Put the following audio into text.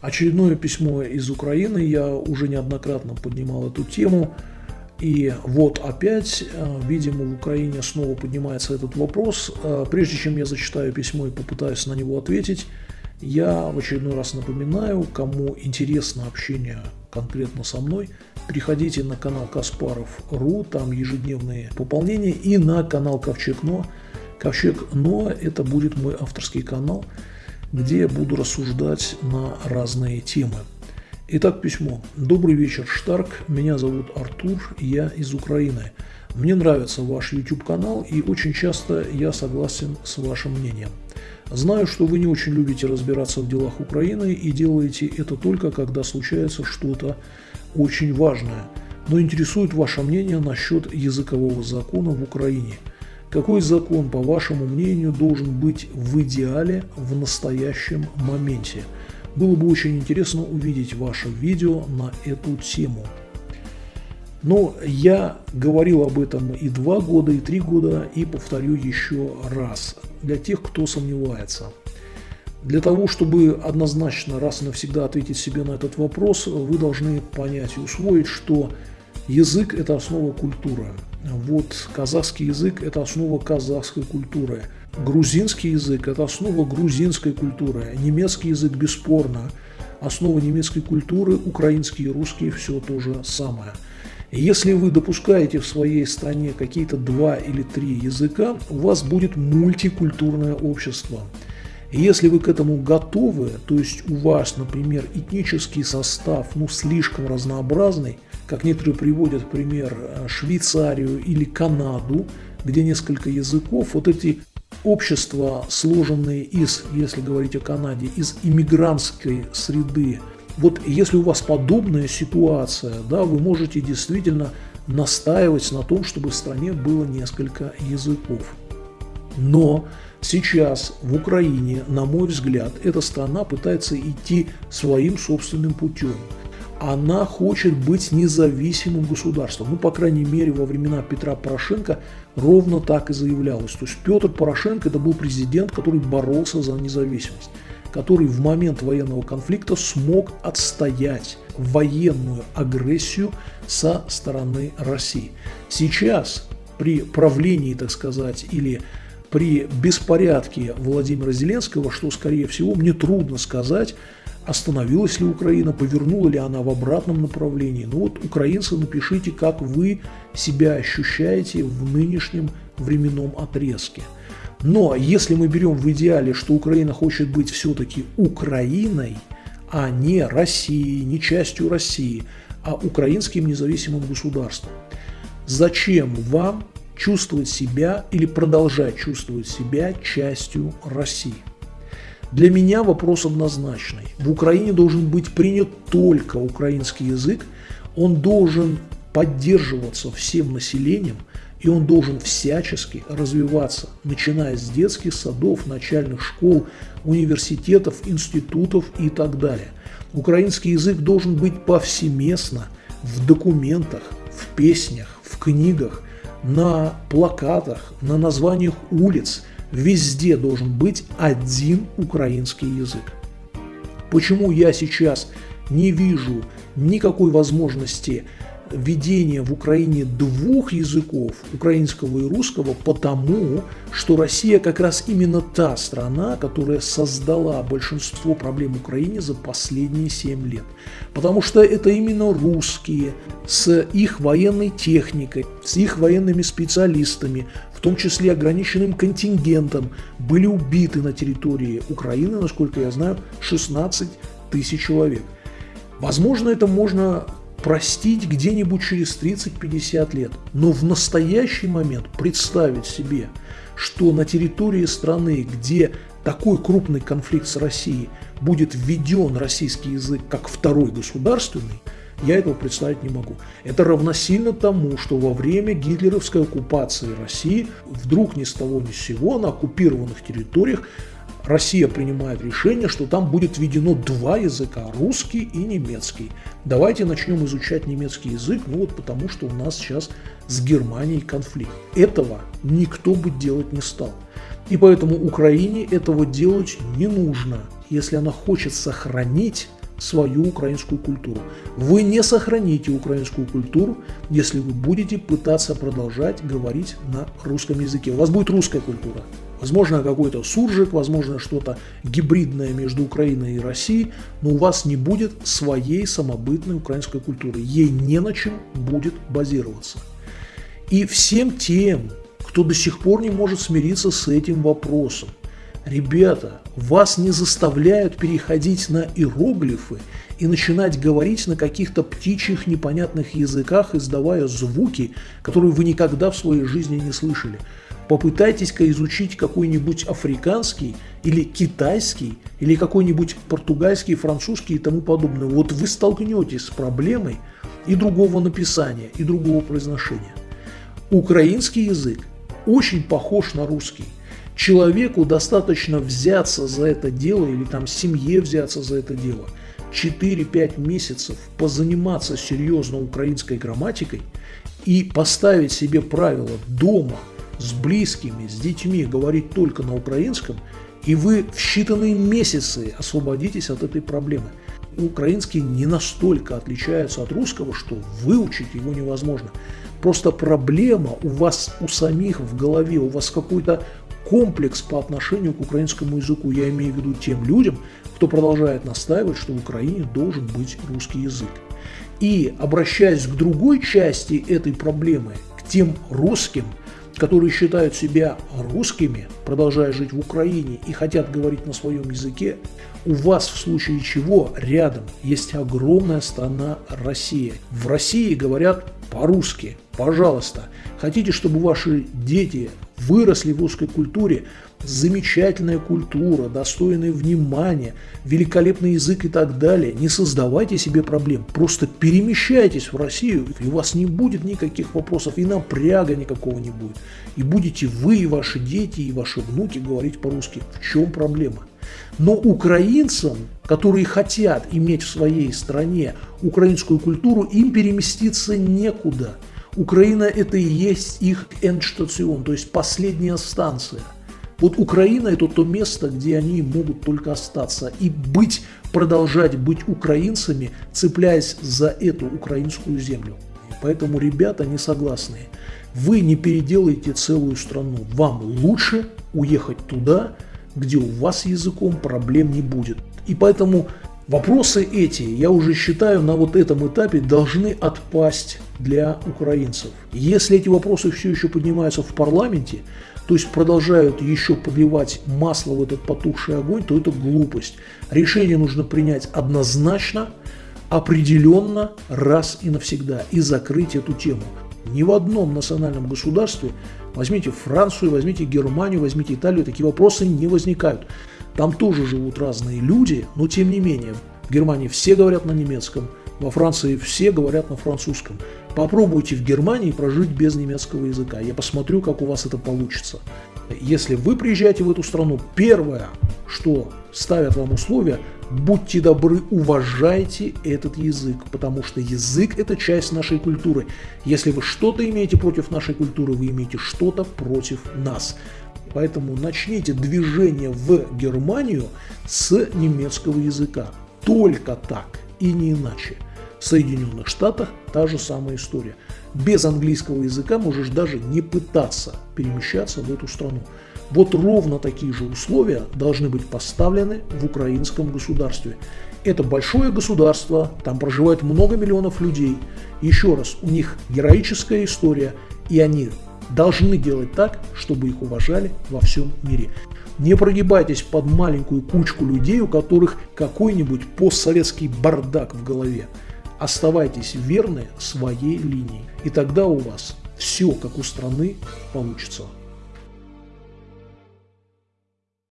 Очередное письмо из Украины, я уже неоднократно поднимал эту тему. И вот опять, э, видимо, в Украине снова поднимается этот вопрос. Э, прежде чем я зачитаю письмо и попытаюсь на него ответить, я в очередной раз напоминаю, кому интересно общение конкретно со мной, переходите на канал Каспаров.ру, там ежедневные пополнения, и на канал Ковчег Но. Ковчег Но – это будет мой авторский канал, где я буду рассуждать на разные темы. Итак, письмо. Добрый вечер, Штарк. Меня зовут Артур, я из Украины. Мне нравится ваш YouTube-канал, и очень часто я согласен с вашим мнением. Знаю, что вы не очень любите разбираться в делах Украины и делаете это только, когда случается что-то очень важное. Но интересует ваше мнение насчет языкового закона в Украине. Какой закон, по вашему мнению, должен быть в идеале в настоящем моменте? Было бы очень интересно увидеть ваше видео на эту тему. Но я говорил об этом и два года, и три года, и повторю еще раз, для тех, кто сомневается. Для того, чтобы однозначно раз и навсегда ответить себе на этот вопрос, вы должны понять и усвоить, что язык – это основа культуры. Вот казахский язык – это основа казахской культуры. Грузинский язык – это основа грузинской культуры. Немецкий язык, бесспорно, основа немецкой культуры, украинский и русский – все то же самое – если вы допускаете в своей стране какие-то два или три языка, у вас будет мультикультурное общество. Если вы к этому готовы, то есть у вас, например, этнический состав ну, слишком разнообразный, как некоторые приводят пример э, Швейцарию или Канаду, где несколько языков, вот эти общества, сложенные из, если говорить о Канаде, из иммигрантской среды, вот если у вас подобная ситуация, да, вы можете действительно настаивать на том, чтобы в стране было несколько языков. Но сейчас в Украине, на мой взгляд, эта страна пытается идти своим собственным путем. Она хочет быть независимым государством. Ну, по крайней мере, во времена Петра Порошенко ровно так и заявлялось. То есть Петр Порошенко это был президент, который боролся за независимость который в момент военного конфликта смог отстоять военную агрессию со стороны России. Сейчас при правлении, так сказать, или при беспорядке Владимира Зеленского, что, скорее всего, мне трудно сказать, остановилась ли Украина, повернула ли она в обратном направлении. Ну вот, украинцы, напишите, как вы себя ощущаете в нынешнем временном отрезке – но если мы берем в идеале, что Украина хочет быть все-таки Украиной, а не Россией, не частью России, а украинским независимым государством, зачем вам чувствовать себя или продолжать чувствовать себя частью России? Для меня вопрос однозначный. В Украине должен быть принят только украинский язык, он должен поддерживаться всем населением – и он должен всячески развиваться, начиная с детских садов, начальных школ, университетов, институтов и так далее. Украинский язык должен быть повсеместно в документах, в песнях, в книгах, на плакатах, на названиях улиц. Везде должен быть один украинский язык. Почему я сейчас не вижу никакой возможности введение в Украине двух языков, украинского и русского, потому что Россия как раз именно та страна, которая создала большинство проблем Украине за последние 7 лет. Потому что это именно русские с их военной техникой, с их военными специалистами, в том числе ограниченным контингентом, были убиты на территории Украины, насколько я знаю, 16 тысяч человек. Возможно, это можно простить где-нибудь через 30-50 лет. Но в настоящий момент представить себе, что на территории страны, где такой крупный конфликт с Россией, будет введен российский язык как второй государственный, я этого представить не могу. Это равносильно тому, что во время гитлеровской оккупации России вдруг ни с того ни с сего на оккупированных территориях Россия принимает решение, что там будет введено два языка, русский и немецкий. Давайте начнем изучать немецкий язык, ну вот потому что у нас сейчас с Германией конфликт. Этого никто бы делать не стал. И поэтому Украине этого делать не нужно. Если она хочет сохранить свою украинскую культуру. Вы не сохраните украинскую культуру, если вы будете пытаться продолжать говорить на русском языке. У вас будет русская культура. Возможно, какой-то суржик, возможно, что-то гибридное между Украиной и Россией, но у вас не будет своей самобытной украинской культуры. Ей не на чем будет базироваться. И всем тем, кто до сих пор не может смириться с этим вопросом, Ребята, вас не заставляют переходить на иероглифы и начинать говорить на каких-то птичьих непонятных языках, издавая звуки, которые вы никогда в своей жизни не слышали. Попытайтесь-ка изучить какой-нибудь африканский или китайский, или какой-нибудь португальский, французский и тому подобное. Вот вы столкнетесь с проблемой и другого написания, и другого произношения. Украинский язык очень похож на русский. Человеку достаточно взяться за это дело или там семье взяться за это дело, 4-5 месяцев позаниматься серьезно украинской грамматикой и поставить себе правила дома с близкими, с детьми говорить только на украинском, и вы в считанные месяцы освободитесь от этой проблемы. Украинский не настолько отличается от русского, что выучить его невозможно. Просто проблема у вас у самих в голове, у вас какой-то комплекс по отношению к украинскому языку. Я имею в виду тем людям, кто продолжает настаивать, что в Украине должен быть русский язык. И обращаясь к другой части этой проблемы, к тем русским, которые считают себя русскими, продолжая жить в Украине и хотят говорить на своем языке, у вас в случае чего рядом есть огромная страна Россия. В России говорят по-русски. Пожалуйста, хотите, чтобы ваши дети выросли в русской культуре, замечательная культура, достойное внимания, великолепный язык и так далее. Не создавайте себе проблем, просто перемещайтесь в Россию, и у вас не будет никаких вопросов, и напряга никакого не будет. И будете вы, и ваши дети, и ваши внуки говорить по-русски. В чем проблема? Но украинцам, которые хотят иметь в своей стране украинскую культуру, им переместиться некуда – Украина – это и есть их эндштацион, то есть последняя станция. Вот Украина – это то место, где они могут только остаться и быть, продолжать быть украинцами, цепляясь за эту украинскую землю. Поэтому ребята не согласны. Вы не переделаете целую страну. Вам лучше уехать туда, где у вас языком проблем не будет. И поэтому Вопросы эти, я уже считаю, на вот этом этапе должны отпасть для украинцев. Если эти вопросы все еще поднимаются в парламенте, то есть продолжают еще подливать масло в этот потухший огонь, то это глупость. Решение нужно принять однозначно, определенно, раз и навсегда, и закрыть эту тему. Ни в одном национальном государстве, возьмите Францию, возьмите Германию, возьмите Италию, такие вопросы не возникают. Там тоже живут разные люди, но тем не менее, в Германии все говорят на немецком, во Франции все говорят на французском. Попробуйте в Германии прожить без немецкого языка. Я посмотрю, как у вас это получится. Если вы приезжаете в эту страну, первое, что ставят вам условия, будьте добры, уважайте этот язык, потому что язык – это часть нашей культуры. Если вы что-то имеете против нашей культуры, вы имеете что-то против нас. Поэтому начните движение в Германию с немецкого языка. Только так и не иначе. В Соединенных Штатах та же самая история. Без английского языка можешь даже не пытаться перемещаться в эту страну. Вот ровно такие же условия должны быть поставлены в украинском государстве. Это большое государство, там проживает много миллионов людей. Еще раз, у них героическая история, и они должны делать так, чтобы их уважали во всем мире. Не прогибайтесь под маленькую кучку людей, у которых какой-нибудь постсоветский бардак в голове. Оставайтесь верны своей линии, и тогда у вас все, как у страны, получится.